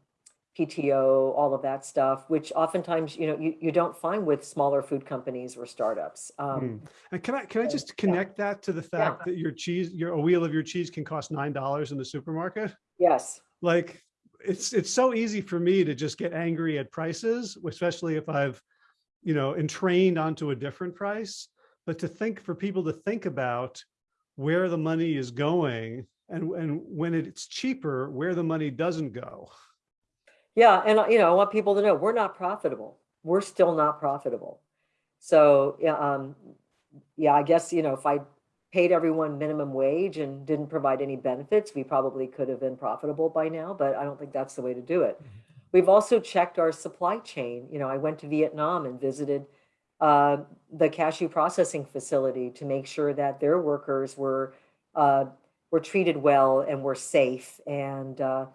PTO, all of that stuff, which oftentimes you know you, you don't find with smaller food companies or startups. Um, Hmm. And can I, can I just yeah. connect that to the fact that your cheese, your, a wheel of your cheese can cost $9 in the supermarket? Yes, Like, it's, it's so easy for me to just get angry at prices, especially if I've, you know, entrained onto a different price. But to think, for people to think about where the money is going and, and when it's cheaper, where the money doesn't go. Yeah, and you know I want people to know we're not profitable. We're still not profitable. So yeah, um, yeah, I guess you know if I paid everyone minimum wage and didn't provide any benefits, we probably could have been profitable by now. But I don't think that's the way to do it. We've also checked our supply chain. You know, I went to Vietnam and visited uh, the cashew processing facility to make sure that their workers were uh, were treated well and were safe, and uh,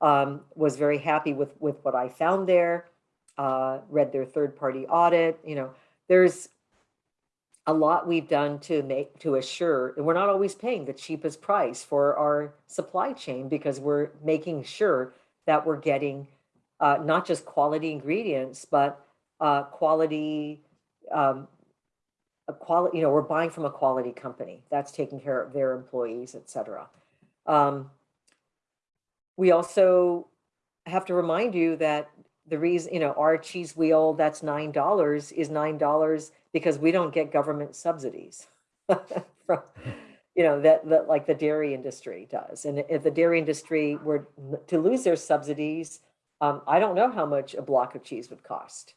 um, was very happy with with what I found there. Uh, read their third party audit. You know, there's a lot we've done to make to assure and we're not always paying the cheapest price for our supply chain because we're making sure that we're getting uh, not just quality ingredients but uh, quality um, quality you know we're buying from a quality company that's taking care of their employees etc um, we also have to remind you that the reason you know our cheese wheel that's nine dollars is nine dollars because we don't get government subsidies from you know that that like the dairy industry does. And if the dairy industry were to lose their subsidies um, i don't know how much a block of cheese would cost.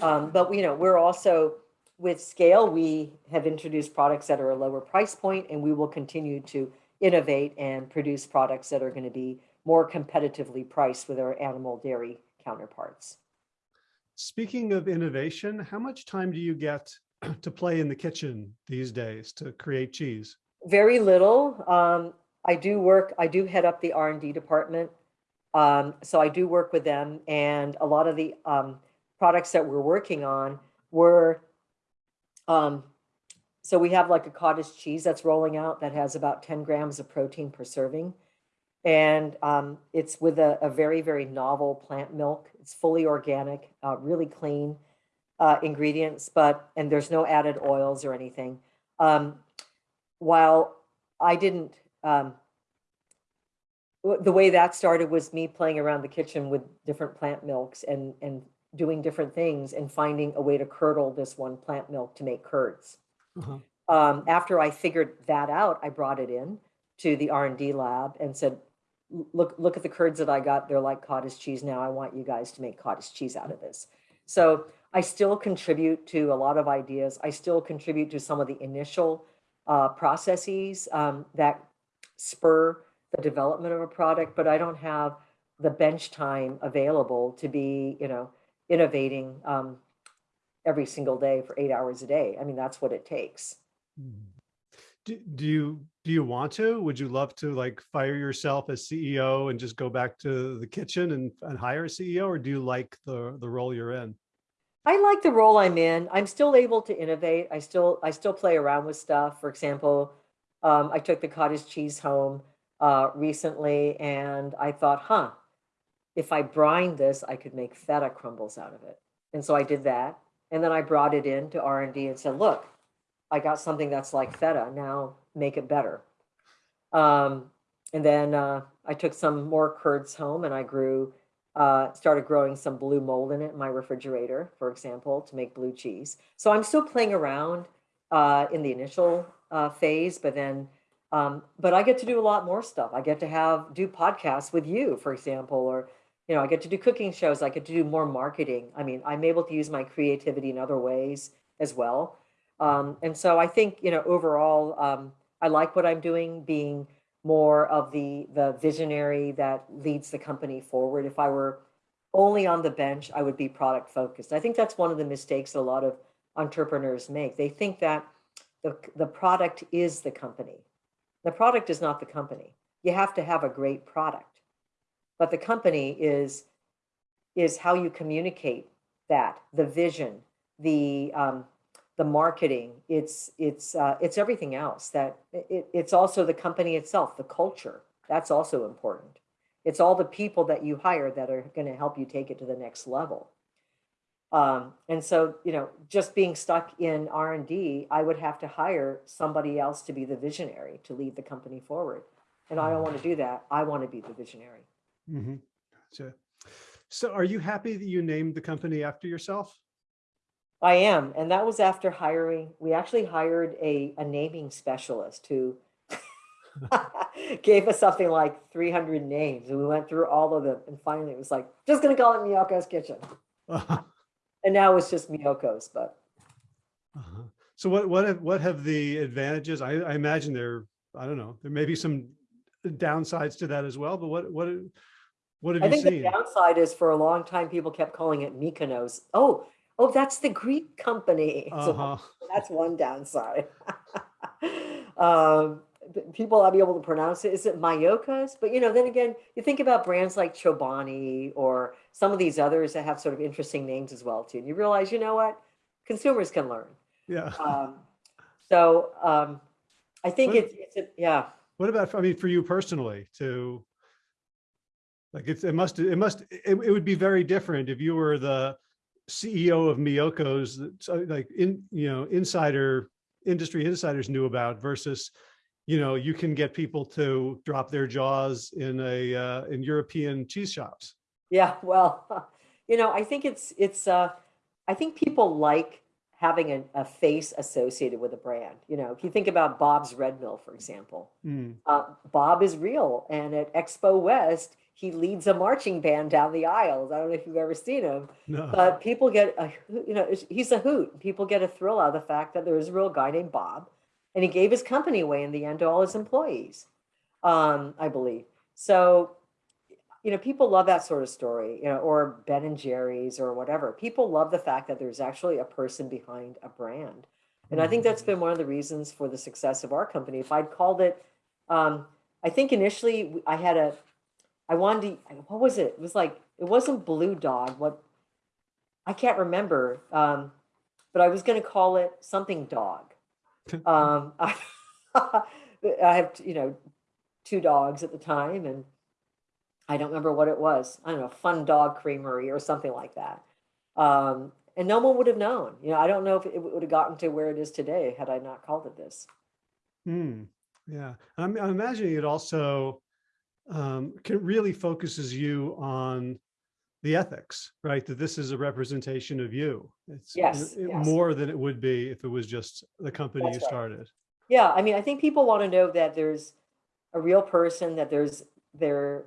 Um, but you know we're also with scale we have introduced products that are a lower price point and we will continue to innovate and produce products that are going to be more competitively priced with our animal dairy counterparts Speaking of innovation, how much time do you get to play in the kitchen these days to create cheese? very little um, i do work i do head up the r&d department Um, so I do work with them and a lot of the, um, products that we're working on were, um, so we have like a cottage cheese that's rolling out that has about ten grams of protein per serving. And, um, it's with a, a very, very novel plant milk. It's fully organic, uh, really clean, uh, ingredients, but, and there's no added oils or anything. Um, while I didn't, um, the way that started was me playing around the kitchen with different plant milks and, and doing different things and finding a way to curdle this one plant milk to make curds. Uh-huh. Um, after I figured that out, I brought it in to the R and D lab and said, "L- look, look at the curds that I got. They're like cottage cheese now. I want you guys to make cottage cheese out of this. So I still contribute to a lot of ideas. I still contribute to some of the initial uh, processes um, that spur the development of a product, but I don't have the bench time available to be, you know, innovating um, every single day for eight hours a day. I mean, that's what it takes. Mhm. Do, do you, do you want to? Would you love to like fire yourself as CEO and just go back to the kitchen and, and hire a CEO? Or do you like the, the role you're in? I like the role I'm in. I'm still able to innovate. I still I still play around with stuff. For example, um, I took the cottage cheese home uh, recently, and I thought, huh, if I brine this, I could make feta crumbles out of it. And so I did that, and then I brought it in to R and D and said, look, I got something that's like feta. Now make it better. Um, and then uh, I took some more curds home, and I grew uh, started growing some blue mold in it in my refrigerator, for example, to make blue cheese. So I'm still playing around uh, in the initial uh, phase, but then, um, but I get to do a lot more stuff. I get to have do podcasts with you, for example, or you know, I get to do cooking shows. I get to do more marketing. I mean, I'm able to use my creativity in other ways as well. Um, and so I think you know, overall, um, I like what I'm doing, being more of the the visionary that leads the company forward. If I were only on the bench, I would be product focused. I think that's one of the mistakes a lot of entrepreneurs make. They think that the the product is the company. The product is not the company. You have to have a great product. But the company is is how you communicate that, the vision, the um, the marketing it's it's uh, it's everything else that it, it's also the company itself the culture that's also important it's all the people that you hire that are going to help you take it to the next level um, and so you know just being stuck in r&d i would have to hire somebody else to be the visionary to lead the company forward and i don't want to do that i want to be the visionary Mhm. Gotcha. So are you happy that you named the company after yourself? I am, and that was after hiring. We actually hired a a naming specialist who gave us something like 300 names, and we went through all of them, and finally it was like, just gonna call it Miyoko's Kitchen, and now it's just Miyoko's. But Uh-huh. So what, what have, what have the advantages? I, I imagine there, I don't know, there may be some downsides to that as well, but what, what, what have I you think the downside is for a long time people kept calling it Mykonos. Oh, oh, that's the Greek company. Uh-huh. that's one downside. um, people I'll be able to pronounce it. Is it Mayokas? But you know, then again, you think about brands like Chobani or some of these others that have sort of interesting names as well too. And you realize, you know what, consumers can learn. Yeah. Um, so um, I think What- it's, it's a, yeah. What about, I mean, for you personally to, like, it's, it must, it must, it, it would be very different if you were the CEO of Miyoko's, that, like, in, you know, insider, industry insiders knew about versus, you know, you can get people to drop their jaws in a, uh, in European cheese shops. Yeah, well, you know, I think it's it's uh I think people like having a, a face associated with a brand. You know, if you think about Bob's Red Mill, for example, Mm, uh, Bob is real, and at Expo West, he leads a marching band down the aisles. I don't know if you've ever seen him, no. but people get a you know, he's a hoot. People get a thrill out of the fact that there is a real guy named Bob, and he gave his company away in the end to all his employees, um, I believe. So you know, people love that sort of story, you know, or Ben and Jerry's or whatever. People love the fact that there's actually a person behind a brand. And I think that's been one of the reasons for the success of our company. If I'd called it, um, I think initially I had a, I wanted to, what was it? It was like, it wasn't Blue Dog, what, I can't remember. Um, but I was gonna call it something dog. Um, I, I have, you know, two dogs at the time and I don't remember what it was. I don't know, Fun Dog Creamery or something like that. Um, and no one would have known. You know, I don't know if it would have gotten to where it is today had I not called it this. Hmm. Yeah. I'm, I'm imagining it also um, can really focuses you on the ethics, right? That this is a representation of you. It's Yes, it- yes. more than it would be if it was just the company you right. started. Yeah, I mean, I think people want to know that there's a real person, that there's there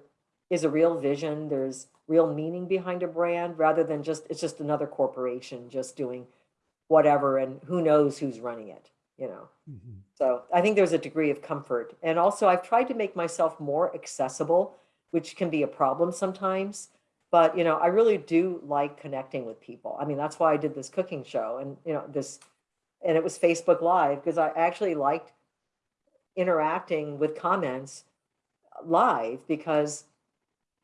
is a real vision, there's real meaning behind a brand rather than just it's just another corporation just doing whatever and who knows who's running it, you know. Mhm. So I think there's a degree of comfort. And also I've tried to make myself more accessible, which can be a problem sometimes. But, you know, I really do like connecting with people. I mean, that's why I did this cooking show and, you know, this, and it was Facebook Live because I actually liked interacting with comments live because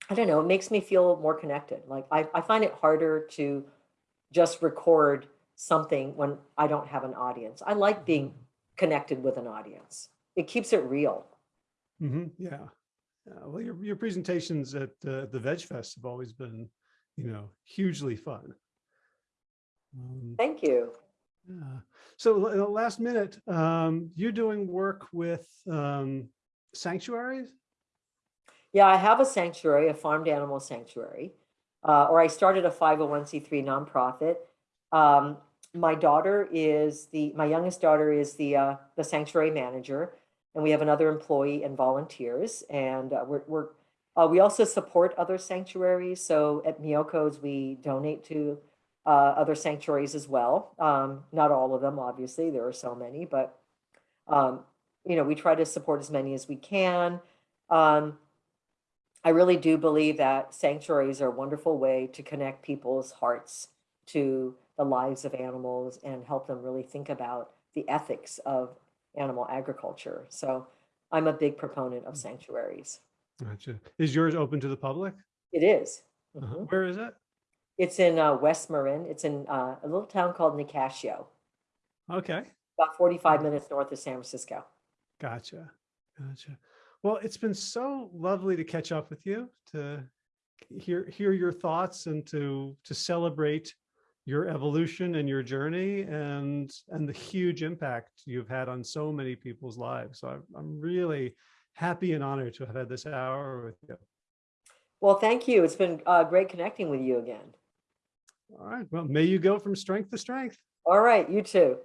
I don't know, it makes me feel more connected. Like I, I find it harder to just record something when I don't have an audience. I like being connected with an audience. It keeps it real. Mhm, Yeah. Yeah, Well, your, your presentations at uh, the Veg Fest have always been, you know, hugely fun. Um, Thank you. Yeah. So uh, last minute, um, you're doing work with um, sanctuaries? Yeah, I have a sanctuary, a farmed animal sanctuary, uh, or I started a 501c3 nonprofit. Um, my daughter is the, my youngest daughter is the, uh, the sanctuary manager, and we have another employee and volunteers. And uh, we're, we're uh, we also support other sanctuaries. So at Miyoko's, we donate to uh, other sanctuaries as well. Um, not all of them, obviously, there are so many, but um, you know, we try to support as many as we can. Um, I really do believe that sanctuaries are a wonderful way to connect people's hearts to the lives of animals and help them really think about the ethics of animal agriculture. So I'm a big proponent of sanctuaries. Gotcha. Is yours open to the public? It is. Uh-huh. Mhm. Where is it? It's in uh, West Marin. It's in uh, a little town called Nicasio, Okay. about 45 minutes north of San Francisco. Gotcha. Gotcha. Well, it's been so lovely to catch up with you, to hear hear your thoughts and to to celebrate your evolution and your journey and and the huge impact you've had on so many people's lives. So I'm, I'm really happy and honored to have had this hour with you. Well, thank you. It's been uh, great connecting with you again. All right. Well, may you go from strength to strength. All right, you too.